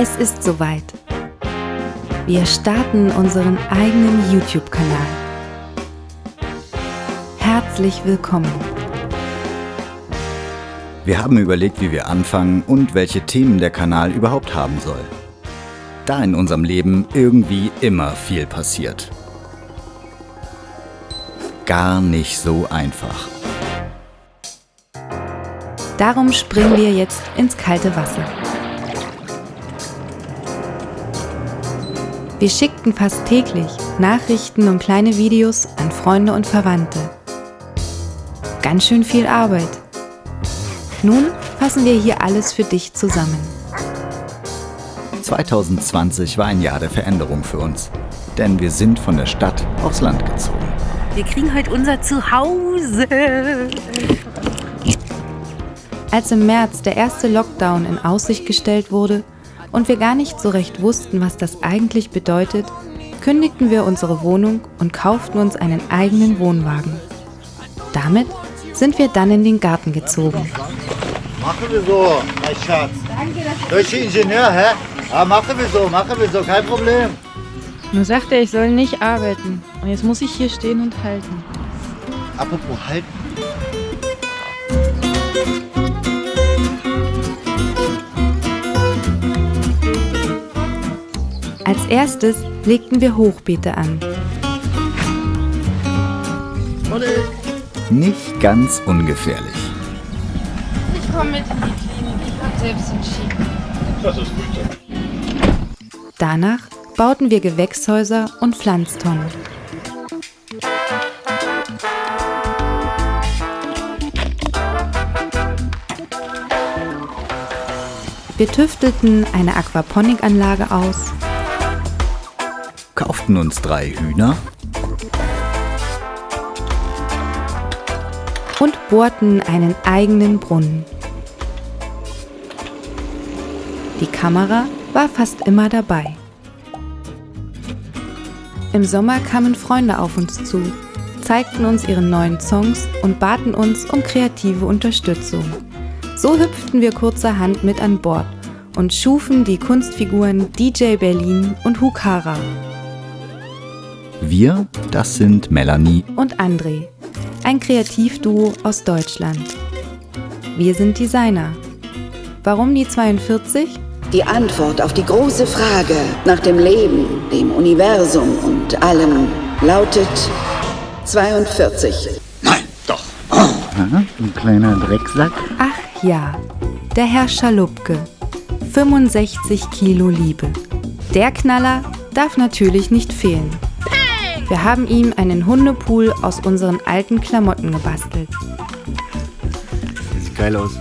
Es ist soweit. Wir starten unseren eigenen YouTube-Kanal. Herzlich willkommen. Wir haben überlegt, wie wir anfangen und welche Themen der Kanal überhaupt haben soll. Da in unserem Leben irgendwie immer viel passiert. Gar nicht so einfach. Darum springen wir jetzt ins kalte Wasser. Wir schickten fast täglich Nachrichten und kleine Videos an Freunde und Verwandte. Ganz schön viel Arbeit. Nun fassen wir hier alles für dich zusammen. 2020 war ein Jahr der Veränderung für uns, denn wir sind von der Stadt aufs Land gezogen. Wir kriegen heute unser Zuhause. Als im März der erste Lockdown in Aussicht gestellt wurde und wir gar nicht so recht wussten, was das eigentlich bedeutet, kündigten wir unsere Wohnung und kauften uns einen eigenen Wohnwagen. Damit sind wir dann in den Garten gezogen. Machen wir so, mein Schatz. Deutsche Ingenieur, hä? Ah, machen wir so, machen wir so, kein Problem. Nur sagt er, ich soll nicht arbeiten. Und jetzt muss ich hier stehen und halten. Apropos halten. Als erstes legten wir Hochbeete an. Nicht ganz ungefährlich. Ich komme mit in die Klinik. Ich kann selbst entschieden. Danach bauten wir Gewächshäuser und Pflanztonnen. Wir tüftelten eine Aquaponikanlage aus Kauften uns drei Hühner und bohrten einen eigenen Brunnen. Die Kamera war fast immer dabei. Im Sommer kamen Freunde auf uns zu, zeigten uns ihre neuen Songs und baten uns um kreative Unterstützung. So hüpften wir kurzerhand mit an Bord und schufen die Kunstfiguren DJ Berlin und Hukara Wir, das sind Melanie und André, ein Kreativduo aus Deutschland. Wir sind Designer. Warum die 42? Die Antwort auf die große Frage nach dem Leben, dem Universum und allem lautet 42. Ein kleiner Drecksack. Ach ja, der Herr Schalupke. 65 Kilo Liebe. Der Knaller darf natürlich nicht fehlen. Wir haben ihm einen Hundepool aus unseren alten Klamotten gebastelt. Sieht geil aus.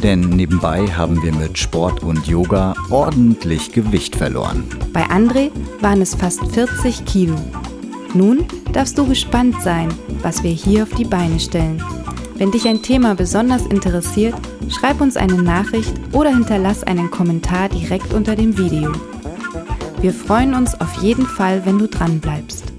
Denn nebenbei haben wir mit Sport und Yoga ordentlich Gewicht verloren. Bei André waren es fast 40 Kilo. Nun darfst du gespannt sein, was wir hier auf die Beine stellen. Wenn dich ein Thema besonders interessiert, schreib uns eine Nachricht oder hinterlass einen Kommentar direkt unter dem Video. Wir freuen uns auf jeden Fall, wenn du dran bleibst.